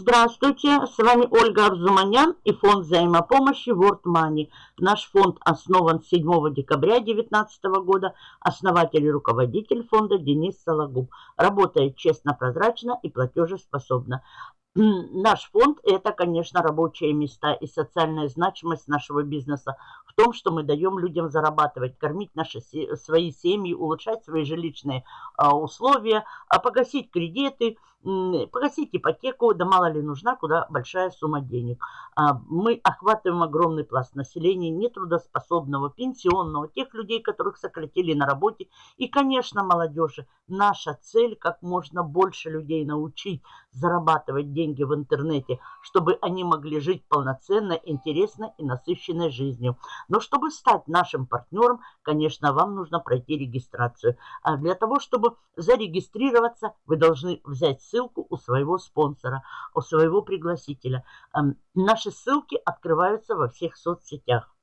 здравствуйте! С вами Ольга Арзуманян и фонд взаимопомощи World Money. Наш фонд основан 7 декабря 2019 года. Основатель и руководитель фонда Денис Сологуб. Работает честно, прозрачно и платежеспособно. Наш фонд – это, конечно, рабочие места и социальная значимость нашего бизнеса в том, что мы даем людям зарабатывать, кормить наши свои семьи, улучшать свои жилищные а, условия, а погасить кредиты – погасить ипотеку, да мало ли нужна, куда большая сумма денег. А, мы охватываем огромный пласт населения, нетрудоспособного, пенсионного, тех людей, которых сократили на работе. И, конечно, молодежи. Наша цель как можно больше людей научить зарабатывать деньги в интернете, чтобы они могли жить полноценно, интересно и насыщенной жизнью. Но чтобы стать нашим партнером, конечно, вам нужно пройти регистрацию. А для того, чтобы зарегистрироваться, вы должны взять ссылку у своего спонсора, у своего пригласителя. Эм, наши ссылки открываются во всех соцсетях.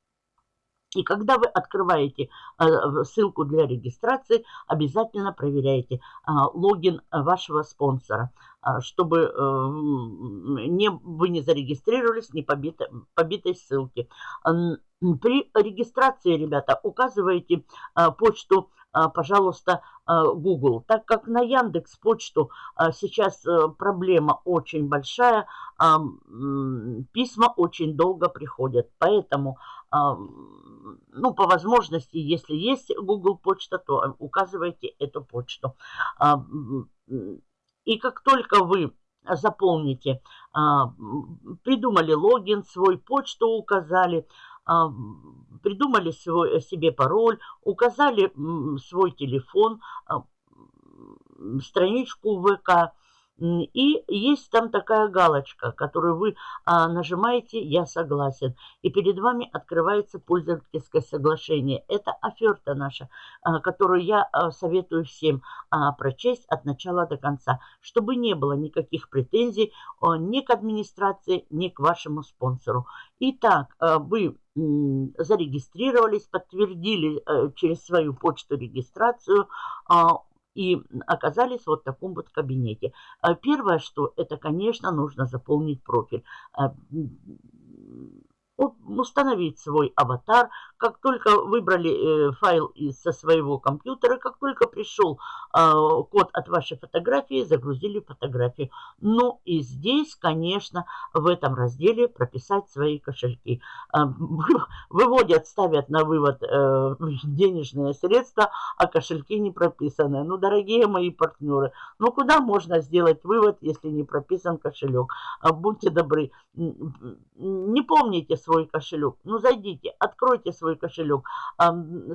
И когда вы открываете э, ссылку для регистрации, обязательно проверяйте э, логин вашего спонсора, э, чтобы не, вы не зарегистрировались не побитой, побитой ссылки. При регистрации, ребята, указывайте почту пожалуйста, а, Google. Так как на Яндекс почту а, сейчас э, проблема очень большая, письма очень долго приходят. Поэтому, ну, по возможности, если есть Google почта, то указывайте эту почту. И как только вы заполните, придумали логин, свой почту указали, придумали свой, себе пароль, указали свой телефон, а, страничку ВК, и есть там такая галочка, которую вы а, нажимаете «Я согласен». И перед вами открывается пользовательское соглашение. Это оферта наша, а, которую я а, советую всем а, прочесть от начала до конца, чтобы не было никаких претензий а, ни к администрации, ни к вашему спонсору. Итак, а, вы зарегистрировались, подтвердили э, через свою почту регистрацию, а, и оказались вот в таком вот кабинете. А первое, что это, конечно, нужно заполнить профиль. А, установить свой аватар. Как только выбрали э, файл со своего компьютера, как только пришел код от вашей фотографии, загрузили фотографию. Ну и здесь, конечно, в этом разделе прописать свои кошельки. Э, выводят, ставят на вывод э, денежные средства, а кошельки не прописаны. Ну, дорогие мои партнеры, ну куда можно сделать вывод, если не прописан кошелек? Будьте добры, не помните свой кошелек. Ну, зайдите, откройте свой кошелек,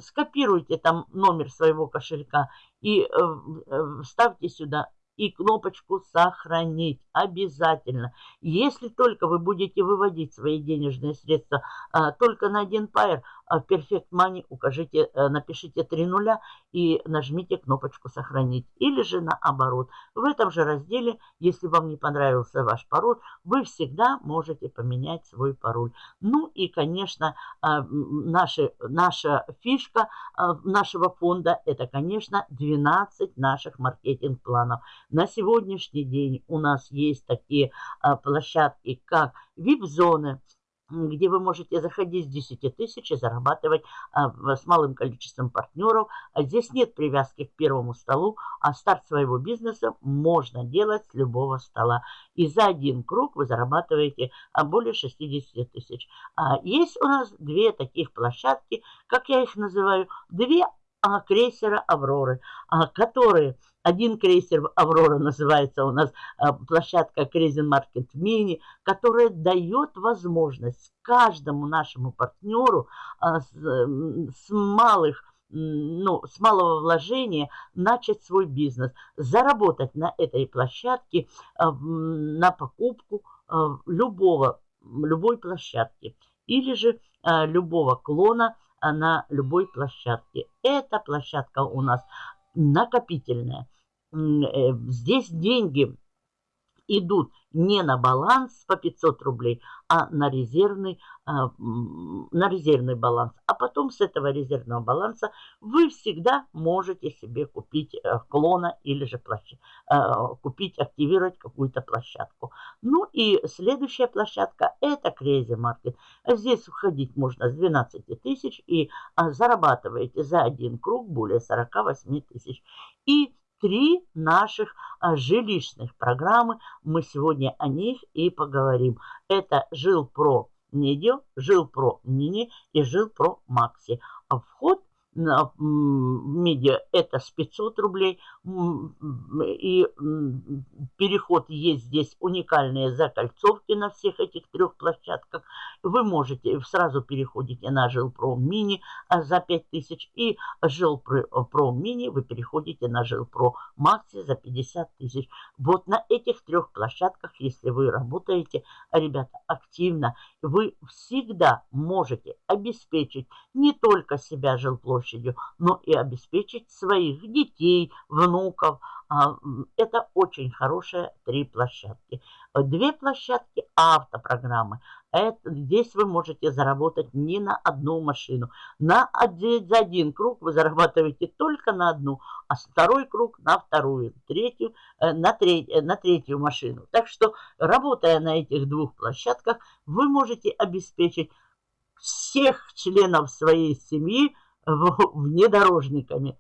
скопируйте там номер своего кошелька и э, э, вставьте сюда и кнопочку «Сохранить» обязательно. Если только вы будете выводить свои денежные средства а, только на один пайер, а в Perfect Money укажите, а, напишите три нуля и нажмите кнопочку «Сохранить». Или же наоборот. В этом же разделе, если вам не понравился ваш пароль, вы всегда можете поменять свой пароль. Ну и, конечно, а, наши, наша фишка а, нашего фонда – это, конечно, 12 наших маркетинг-планов. На сегодняшний день у нас есть такие а, площадки, как VIP-зоны, где вы можете заходить с 10 тысяч и зарабатывать а, с малым количеством партнеров. А здесь нет привязки к первому столу, а старт своего бизнеса можно делать с любого стола. И за один круг вы зарабатываете а, более 60 тысяч. А, есть у нас две таких площадки, как я их называю, две крейсера «Авроры», которые один крейсер «Аврора» называется у нас а, площадка Crazy Market Mini, которая дает возможность каждому нашему партнеру а, с, с малых ну, с малого вложения начать свой бизнес, заработать на этой площадке а, на покупку любого, любой площадки или же любого клона на любой площадке. Эта площадка у нас накопительная. Э, здесь деньги идут не на баланс по 500 рублей, а на резервный, а, на резервный баланс. А потом с этого резервного баланса вы всегда можете себе купить э, клона или же площадь, э, купить, активировать какую-то площадку. Ну и следующая площадка это Crazy Market. Здесь входить можно с 12 тысяч и а, зарабатываете за один круг более 48 тысяч. И три наших а, жилищных программы. Мы сегодня о них и поговорим. Это Жилпро Медио, Жилпро Мини и Жилпро Макси. А вход медиа это с 500 рублей. И переход есть здесь уникальные закольцовки на всех этих трех площадках. Вы можете, сразу переходите на Жилпром Мини а, за 5000 и Жилпром Мини вы переходите на Жилпро Макси за 50 тысяч. Вот на этих трех площадках, если вы работаете, ребята, активно, вы всегда можете обеспечить не только себя жилплощадью, площадью, но и обеспечить своих детей, внуков. А, это очень хорошие три площадки. Две площадки автопрограммы. Это, здесь вы можете заработать не на одну машину. На один, за один круг вы зарабатываете только на одну, а второй круг на вторую, третью, э, на, треть, э, на третью машину. Так что, работая на этих двух площадках, вы можете обеспечить всех членов своей семьи внедорожниками,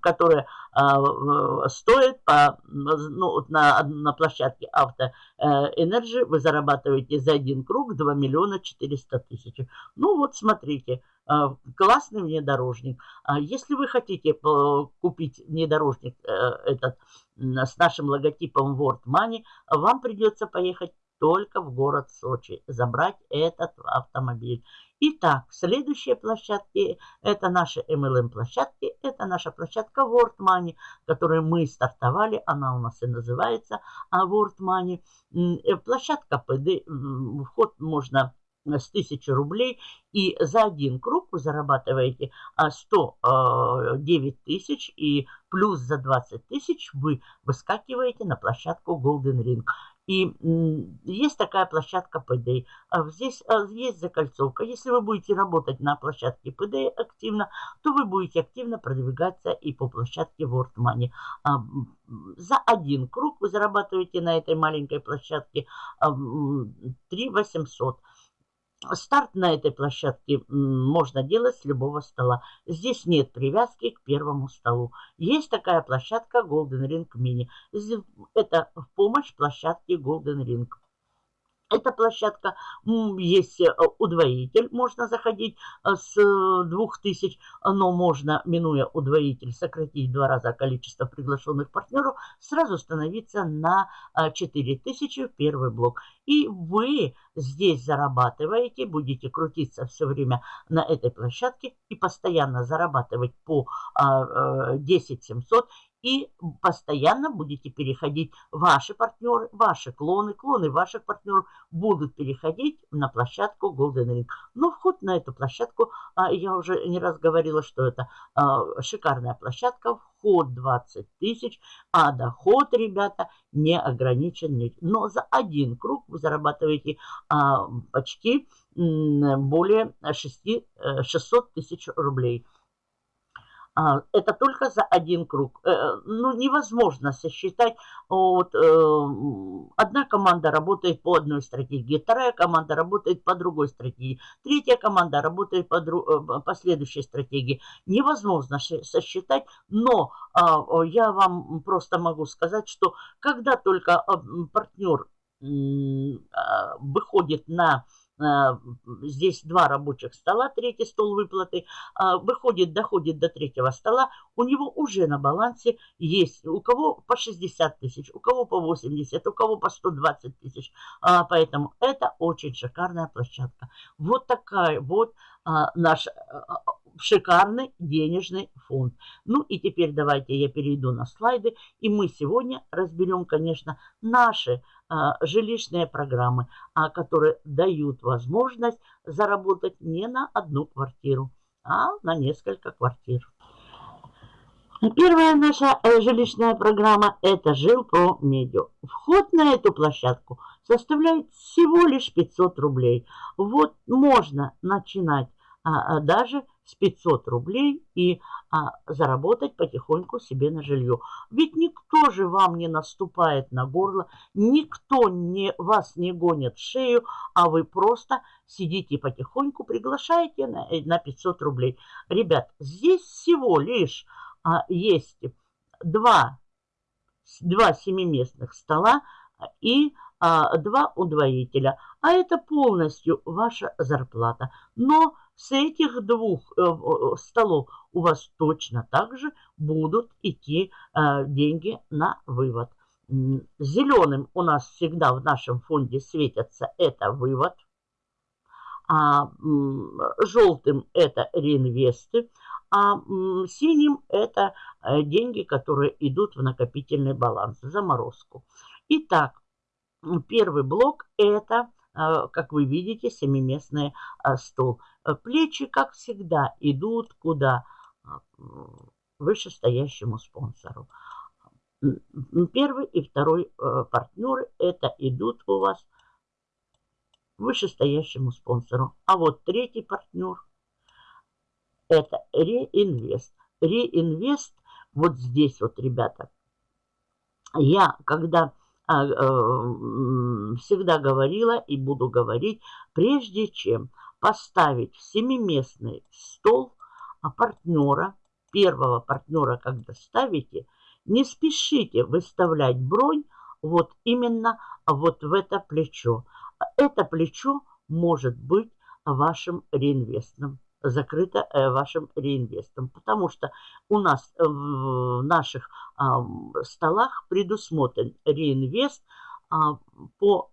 которые а, стоят по, ну, на, на площадке Авто Energy вы зарабатываете за один круг 2 миллиона 400 тысяч. Ну вот смотрите, а, классный внедорожник. А если вы хотите э, купить внедорожник э, этот с нашим логотипом World Money, вам придется поехать только в город Сочи, забрать этот автомобиль. Итак, следующие площадки, это наши MLM площадки, это наша площадка World Money, которую мы стартовали, она у нас и называется а, World Money. Э, площадка ПД, вход можно с 1000 рублей, и за один круг вы зарабатываете 109 а, тысяч, и плюс за 20 тысяч вы выскакиваете на площадку Golden Ring. И есть такая площадка PD. А здесь а, есть закольцовка. Если вы будете работать на площадке PD активно, то вы будете активно продвигаться и по площадке World Money. А, за один круг вы зарабатываете на этой маленькой площадке 3 800. Старт на этой площадке можно делать с любого стола. Здесь нет привязки к первому столу. Есть такая площадка Golden Ring Mini. Это в помощь площадке Golden Ring. Эта площадка, есть э, удвоитель, можно заходить э, с 2000, но можно, минуя удвоитель, сократить в два раза количество приглашенных партнеров, сразу становиться на 4000 э, в первый блок. И вы здесь зарабатываете, будете крутиться все время на этой площадке и постоянно зарабатывать по 10 700 и постоянно будете переходить ваши партнеры, ваши клоны, клоны ваших партнеров будут переходить на площадку Golden Ring. Но вход на эту площадку, а, я уже не раз говорила, что это а, шикарная площадка, вход 20 тысяч, а доход, ребята, не ограничен. Но за один круг вы зарабатываете а, почти более 6, 600 э, тысяч рублей. А, это только за один круг. Э, ну, невозможно сосчитать. Вот, э, одна команда работает по одной стратегии, вторая команда работает по другой стратегии, третья команда работает по, э, по следующей стратегии. Невозможно сосчитать, но а, я вам просто могу сказать, что когда только партнер а, выходит на Э, здесь два рабочих стола, третий стол выплаты, а, выходит, доходит до третьего стола, у него уже на балансе есть, у кого по 60 тысяч, у кого по 80, у кого по 120 тысяч. А, поэтому это очень шикарная площадка. Вот такая вот а, наш шикарный денежный фонд. Ну и теперь давайте я перейду на слайды, и мы сегодня разберем, конечно, наши а, жилищные программы, а, которые дают возможность заработать не на одну квартиру, а на несколько квартир. Первая наша э, жилищная программа – это жил про медиа. Вход на эту площадку составляет всего лишь 500 рублей. Вот можно начинать а, а, даже с 500 рублей и а, заработать потихоньку себе на жилье. Ведь никто же вам не наступает на горло, никто не, вас не гонит в шею, а вы просто сидите потихоньку, приглашаете на, э, на 500 рублей. Ребят, здесь всего лишь а, есть два, два семиместных стола и а, два удвоителя. А это полностью ваша зарплата. Но с этих двух э, столов у вас точно так же будут идти э, деньги на вывод. Зеленым у нас всегда в нашем фонде светятся это вывод, а желтым это реинвесты, а синим это э, деньги, которые идут в накопительный баланс, заморозку. Итак, первый блок это как вы видите, семиместный а, стол. Э, плечи, как всегда, идут куда? А, вышестоящему спонсору. Первый и второй партнеры это идут у вас вышестоящему спонсору. А вот третий партнер это реинвест. Реинвест вот здесь вот, ребята. Я, когда а, всегда говорила и буду говорить, прежде чем поставить в семиместный стол а партнера, первого партнера, когда ставите, не спешите выставлять бронь вот именно вот в это плечо. Это плечо может быть вашим реинвестным закрыто э, вашим реинвестом. Потому что у нас в наших столах предусмотрен реинвест а, по,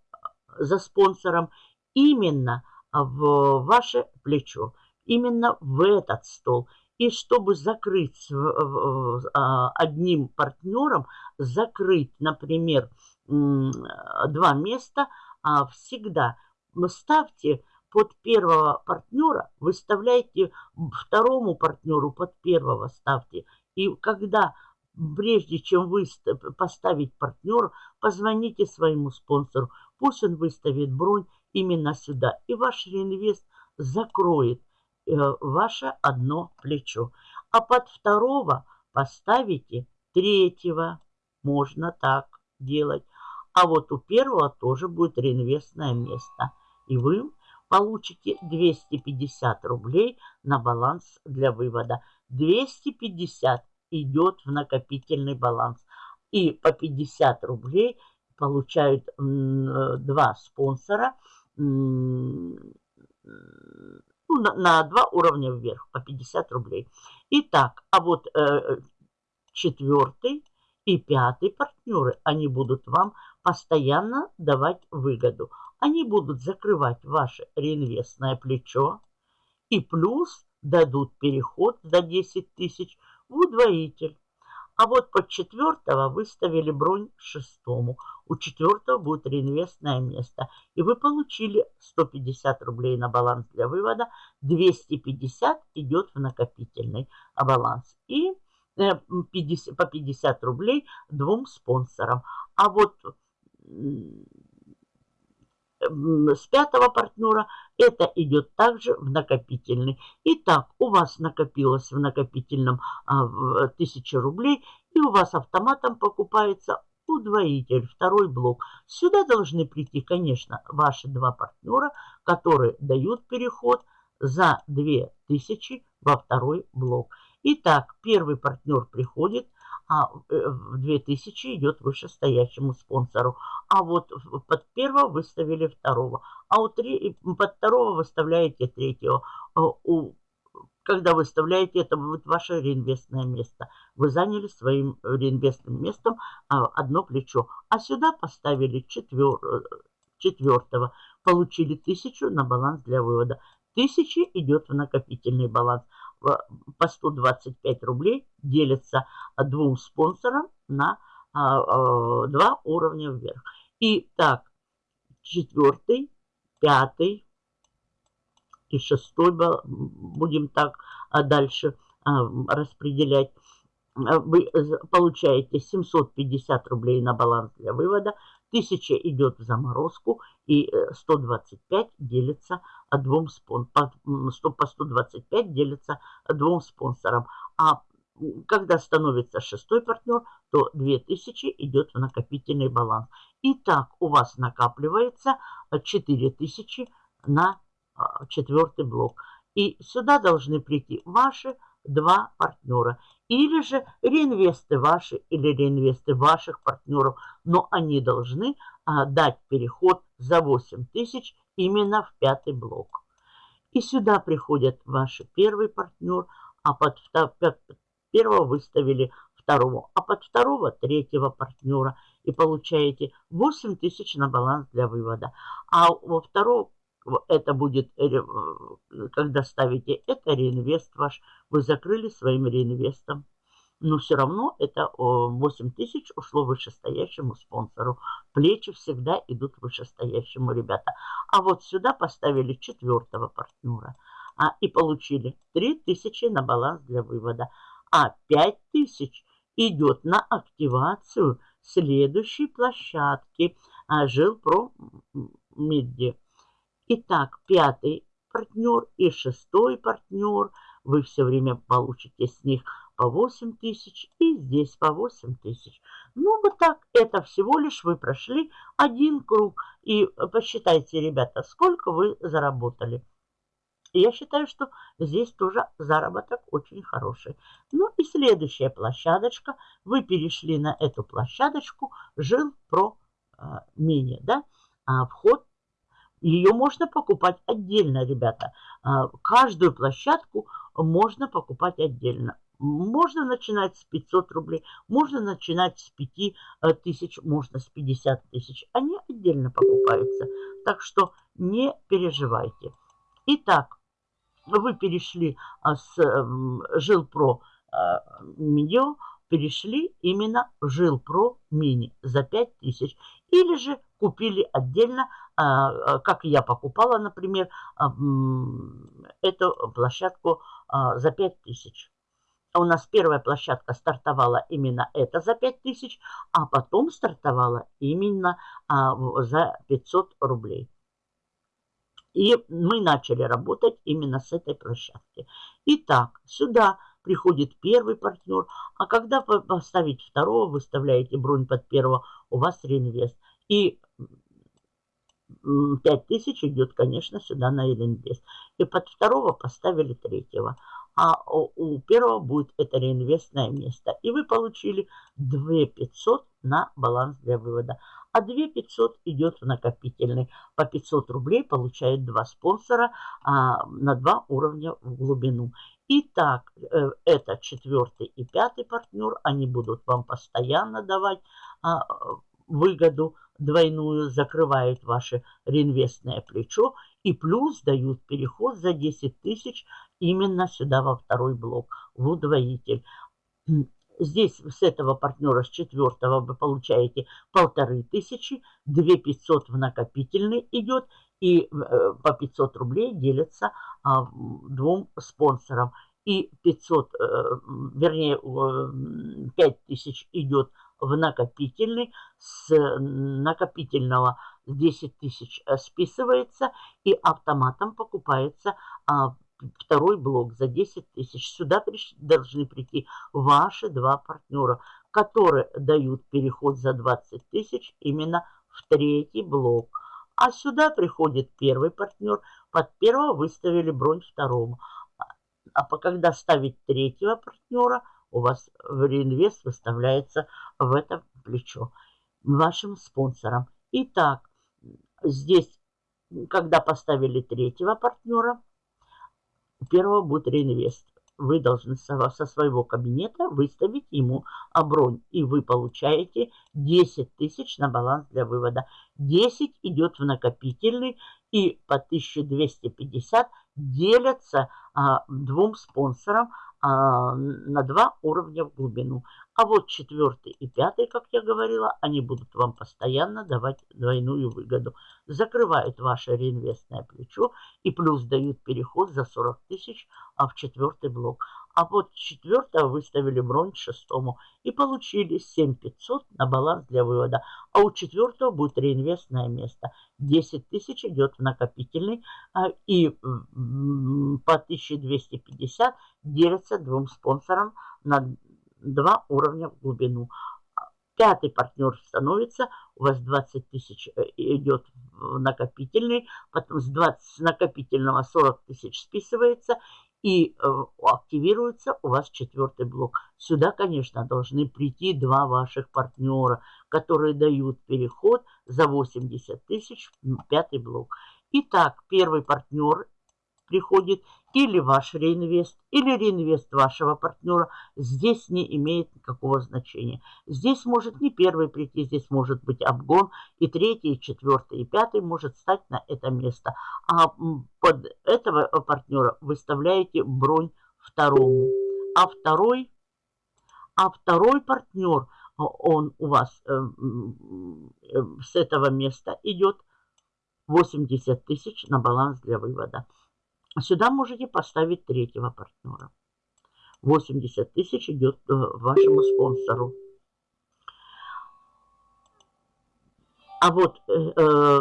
за спонсором именно в ваше плечо, именно в этот стол. И чтобы закрыть а, одним партнером, закрыть, например, два места, а, всегда ставьте под первого партнера, выставляйте второму партнеру под первого ставьте. И когда, прежде чем вы поставить партнера, позвоните своему спонсору. Пусть он выставит бронь именно сюда. И ваш реинвест закроет э, ваше одно плечо. А под второго поставите третьего. Можно так делать. А вот у первого тоже будет реинвестное место. И вы получите 250 рублей на баланс для вывода. 250 идет в накопительный баланс. И по 50 рублей получают два спонсора ну, на, два уровня вверх по 50 рублей. Итак, а вот э, четвертый и пятый партнеры, они будут вам постоянно давать выгоду. Они будут закрывать ваше реинвестное плечо и плюс дадут переход за 10 тысяч в удвоитель. А вот под четвертого выставили бронь шестому. У четвертого будет реинвестное место. И вы получили 150 рублей на баланс для вывода. 250 идет в накопительный баланс. И 50, э, по 50 рублей двум спонсорам. А вот с пятого партнера, это идет также в накопительный. Итак, у вас накопилось в накопительном а, 1000 рублей, и у вас автоматом покупается удвоитель, второй блок. Сюда должны прийти, конечно, ваши два партнера, которые дают переход за 2000 во второй блок. Итак, первый партнер приходит – а э, в 2000 идет вышестоящему спонсору. А вот под первого выставили второго. А у три, под второго выставляете третьего. А у, когда выставляете, это будет ваше реинвестное место. Вы заняли своим реинвестным местом а, одно плечо. А сюда поставили четвер, четвертого. Получили тысячу на баланс для вывода. Тысячи идет в накопительный баланс по 125 рублей делится двум спонсорам на а, два уровня вверх. И так, четвертый, пятый и шестой будем так дальше распределять. вы получаете 750 рублей на баланс для вывода, 1000 идет в заморозку и 125 э, делится двум спон, по, 100, по 125 делится двум спонсорам. А когда становится шестой партнер, то 2000 идет в накопительный баланс. И так у вас накапливается 4000 на а, четвертый блок. И сюда должны прийти ваши два партнера. Или же реинвесты ваши или реинвесты ваших партнеров. Но они должны а, дать переход за 8 тысяч именно в пятый блок. И сюда приходят ваши первый партнер, а под первого выставили второго, а под второго третьего партнера. И получаете 8 тысяч на баланс для вывода. А во второго это будет, э, когда ставите это реинвест ваш, вы закрыли своим реинвестом. Но все равно это 8 тысяч ушло вышестоящему спонсору. Плечи всегда идут вышестоящему, ребята. А вот сюда поставили четвертого партнера. А, и получили 3 тысячи на баланс для вывода. А 5 тысяч идет на активацию следующей площадки а, Жилпро Меди. Итак, пятый партнер и шестой партнер. Вы все время получите с них по 8 тысяч и здесь по 8 тысяч. Ну, вот так. Это всего лишь вы прошли один круг. И посчитайте, ребята, сколько вы заработали. я считаю, что здесь тоже заработок очень хороший. Ну и следующая площадочка. Вы перешли на эту площадочку Жил про э, мини, да? А вход ее можно покупать отдельно, ребята. А, каждую площадку можно покупать отдельно. Можно начинать с 500 рублей, можно начинать с 5 э, тысяч, можно с 50 тысяч. Они отдельно покупаются. Так что не переживайте. Итак, вы перешли а, с Жилпро Медио, перешли именно в Жилпро Мини за 5000. Или же купили отдельно, как я покупала, например, эту площадку за 5000. У нас первая площадка стартовала именно это за 5000, а потом стартовала именно за 500 рублей. И мы начали работать именно с этой площадки. Итак, сюда приходит первый партнер, а когда поставить второго, выставляете бронь под первого, у вас реинвест. И 5000 идет, конечно, сюда на реинвест. И под второго поставили третьего. А у первого будет это реинвестное место. И вы получили 2500 на баланс для вывода. А 2500 идет в накопительный. По 500 рублей получает два спонсора а, на два уровня в глубину. Итак, э, это четвертый и пятый партнер. Они будут вам постоянно давать а, выгоду двойную, закрывают ваше реинвестное плечо и плюс дают переход за 10 тысяч именно сюда во второй блок, в удвоитель. Здесь с этого партнера, с четвертого, вы получаете полторы тысячи, 2 500 в накопительный идет, и э, по 500 рублей делятся а, двум спонсорам. И 500, э, вернее, 5 тысяч идет в накопительный, с накопительного 10 тысяч э, списывается и автоматом покупается а, второй блок за 10 тысяч. Сюда приш, должны прийти ваши два партнера, которые дают переход за 20 тысяч именно в третий блок. А сюда приходит первый партнер, под первого выставили бронь второму. А, а когда ставить третьего партнера – у вас в реинвест выставляется в это плечо вашим спонсором. Итак, здесь, когда поставили третьего партнера, первого будет реинвест. Вы должны со своего кабинета выставить ему бронь. И вы получаете 10 тысяч на баланс для вывода. 10 идет в накопительный и по 1250 делятся а, двум спонсорам а, на два уровня в глубину. А вот четвертый и пятый, как я говорила, они будут вам постоянно давать двойную выгоду. Закрывают ваше реинвестное плечо и плюс дают переход за 40 тысяч а в четвертый блок. А вот четвертого выставили бронь шестому и получили 7500 на баланс для вывода. А у четвертого будет реинвестное место. 10 тысяч идет в накопительный а, и по 1250 делятся двум спонсорам на два уровня в глубину. Пятый партнер становится, у вас 20 тысяч э, идет в накопительный, потом с, 20, с накопительного 40 тысяч списывается и э, активируется у вас четвертый блок. Сюда, конечно, должны прийти два ваших партнера, которые дают переход за 80 тысяч в пятый блок. Итак, первый партнер приходит или ваш реинвест, или реинвест вашего партнера, здесь не имеет никакого значения. Здесь может не первый прийти, здесь может быть обгон, и третий, и четвертый, и пятый может стать на это место. А под этого партнера выставляете бронь второму. А второй, а второй партнер, он у вас э, э, с этого места идет 80 тысяч на баланс для вывода. Сюда можете поставить третьего партнера. 80 тысяч идет э, вашему спонсору. А вот э, э,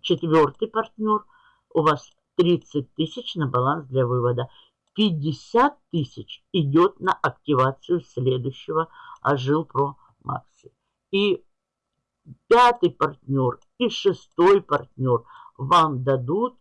четвертый партнер у вас 30 тысяч на баланс для вывода. 50 тысяч идет на активацию следующего Ажилпро Макси. И пятый партнер и шестой партнер вам дадут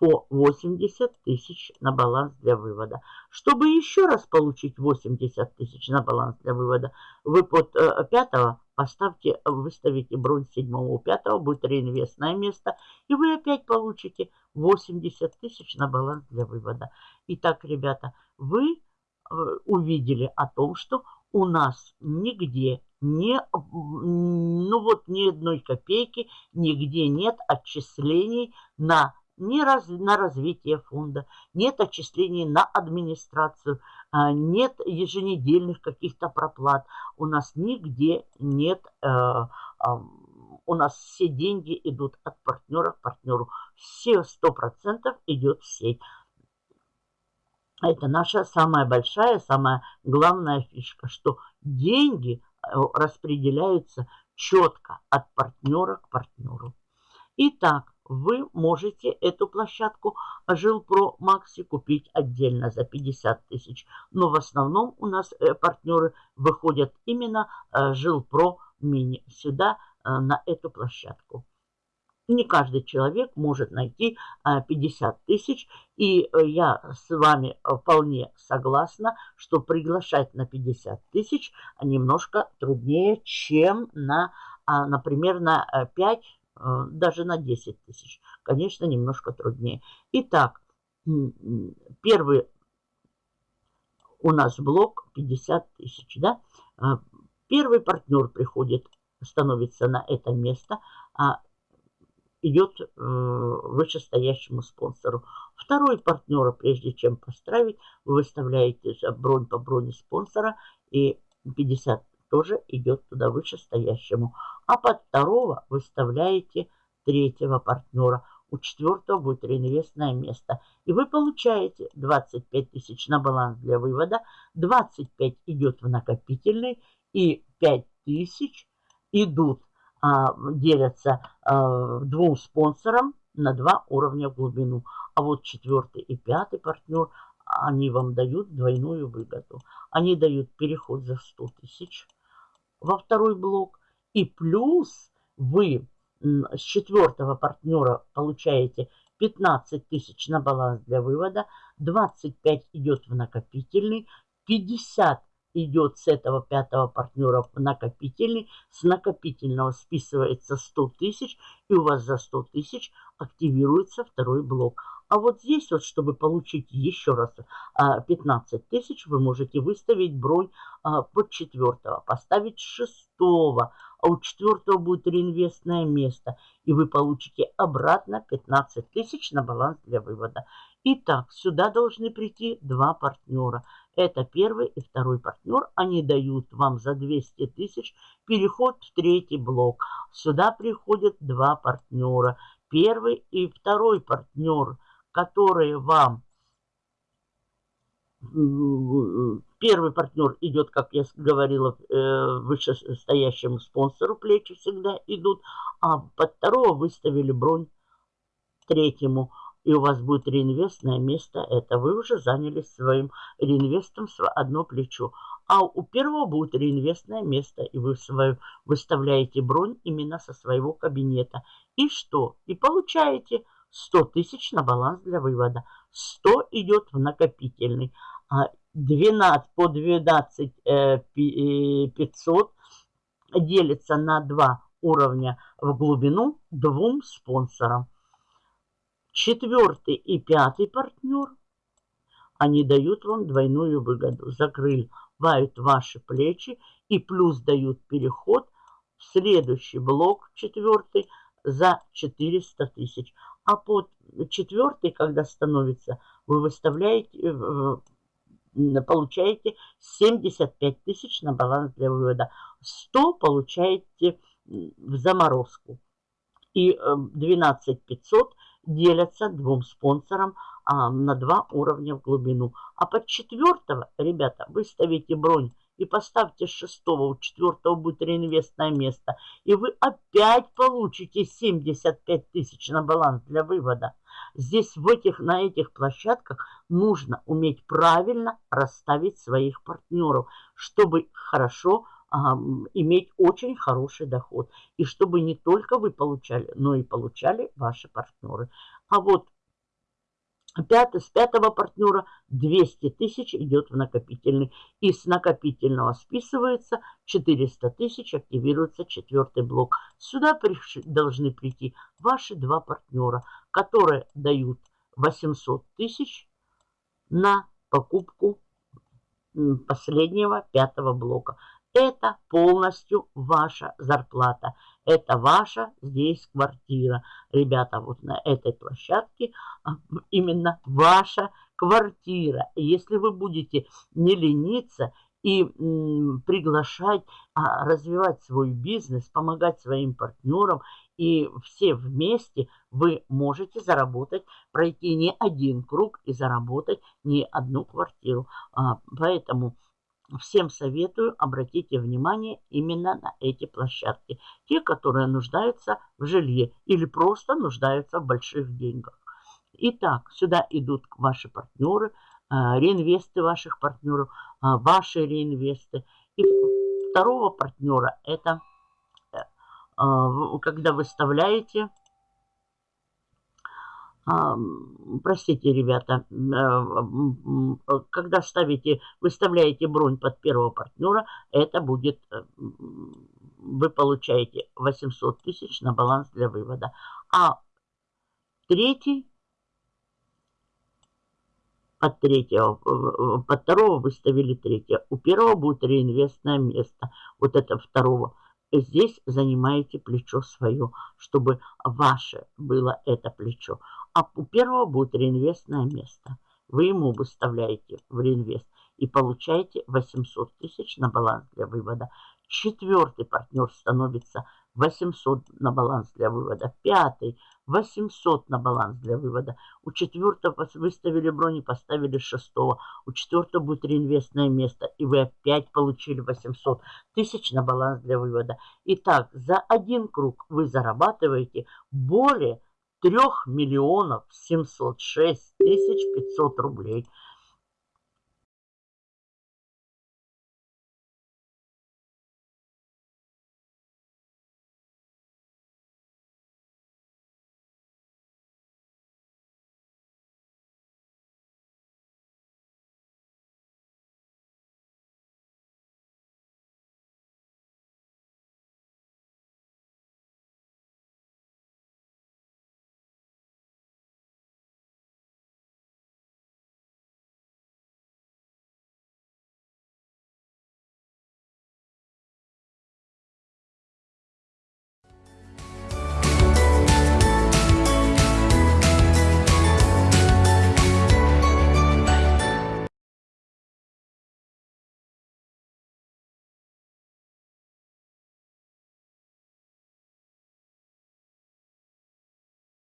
по 80 тысяч на баланс для вывода. Чтобы еще раз получить 80 тысяч на баланс для вывода, вы под э, пятого поставьте, выставите бронь седьмого у пятого, будет реинвестное место, и вы опять получите 80 тысяч на баланс для вывода. Итак, ребята, вы э, увидели о том, что у нас нигде не, ну вот ни одной копейки, нигде нет отчислений на ни раз, на развитие фонда, нет отчислений на администрацию, а, нет еженедельных каких-то проплат. У нас нигде нет, э, у нас все деньги идут от партнера к партнеру. Все 100% идет в сеть. Это наша самая большая, самая главная фишка, что деньги э, распределяются четко от партнера к партнеру. Итак, вы можете эту площадку Жилпро Макси купить отдельно за 50 тысяч. Но в основном у нас э, партнеры выходят именно э, Жилпро Мини сюда, э, на эту площадку. Не каждый человек может найти 50 тысяч. И я с вами вполне согласна, что приглашать на 50 тысяч немножко труднее, чем на, например, на 5 Э, даже на 10 тысяч. Конечно, немножко труднее. Итак, первый у нас блок 50 тысяч. Да? Э, первый партнер приходит, становится на это место, а идет э, вышестоящему спонсору. Второй партнера, прежде чем поставить, вы выставляете бронь по броне спонсора и 50 тоже идет туда вышестоящему. А под второго выставляете третьего партнера. У четвертого будет реинвестное место. И вы получаете 25 тысяч на баланс для вывода, 25 идет в накопительный и 5 тысяч идут, а, делятся а, двум спонсорам на два уровня в глубину. А вот четвертый и пятый партнер, они вам дают двойную выгоду. Они дают переход за 100 тысяч во второй блок. И плюс вы с четвертого партнера получаете 15 тысяч на баланс для вывода, 25 идет в накопительный, 50 идет с этого пятого партнера в накопительный, с накопительного списывается 100 тысяч, и у вас за 100 тысяч активируется второй блок. А вот здесь вот, чтобы получить еще раз 15 а, тысяч, вы можете выставить бронь а, под четвертого, поставить шестого а у четвертого будет реинвестное место, и вы получите обратно 15 тысяч на баланс для вывода. Итак, сюда должны прийти два партнера. Это первый и второй партнер. Они дают вам за 200 тысяч переход в третий блок. Сюда приходят два партнера. Первый и второй партнер, которые вам Первый партнер идет, как я говорила, э, вышестоящему спонсору плечи всегда идут, а под второго выставили бронь третьему, и у вас будет реинвестное место. Это вы уже занялись своим реинвестом одно плечо. А у первого будет реинвестное место, и вы свою, выставляете бронь именно со своего кабинета. И что? И получаете 100 тысяч на баланс для вывода. 100 идет в накопительный. 12 по 12 500 э, делится на два уровня в глубину двум спонсорам. Четвертый и пятый партнер, они дают вам двойную выгоду. Закрывают ваши плечи и плюс дают переход в следующий блок, четвертый, за 400 тысяч. А под четвертый, когда становится, вы выставляете, э, получаете 75 тысяч на баланс для вывода. 100 получаете в заморозку. И 12 э, 500 делятся двум спонсорам а, на два уровня в глубину. А под четвертого, ребята, вы ставите бронь и поставьте с шестого, у четвертого будет реинвестное место. И вы опять получите 75 тысяч на баланс для вывода. Здесь в этих, на этих площадках нужно уметь правильно расставить своих партнеров, чтобы хорошо иметь очень хороший доход. И чтобы не только вы получали, но и получали ваши партнеры. А вот Пятый, с пятого партнера 200 тысяч идет в накопительный. И с накопительного списывается 400 тысяч, активируется четвертый блок. Сюда приш, должны прийти ваши два партнера, которые дают 800 тысяч на покупку последнего пятого блока. Это полностью ваша зарплата. Это ваша здесь квартира. Ребята, вот на этой площадке а, именно ваша квартира. Если вы будете не лениться и приглашать, а, развивать свой бизнес, помогать своим партнерам, и все вместе вы можете заработать, пройти не один круг и заработать не одну квартиру. А, поэтому Всем советую, обратите внимание именно на эти площадки. Те, которые нуждаются в жилье или просто нуждаются в больших деньгах. Итак, сюда идут ваши партнеры, а, реинвесты ваших партнеров, а, ваши реинвесты. И второго партнера это э, когда выставляете простите, ребята, э, когда ставите, выставляете бронь под первого партнера, это будет, э, вы получаете 800 тысяч на баланс для вывода. А третий, под третьего, под второго выставили третье. У первого будет реинвестное место, вот это второго. Здесь занимаете плечо свое, чтобы ваше было это плечо. А у первого будет реинвестное место. Вы ему выставляете в реинвест и получаете 800 тысяч на баланс для вывода. Четвертый партнер становится 800 на баланс для вывода. Пятый 800 на баланс для вывода. У четвертого выставили брони, поставили шестого. У четвертого будет реинвестное место. И вы опять получили 800 тысяч на баланс для вывода. Итак, за один круг вы зарабатываете более 3 миллионов 706 тысяч 500 рублей –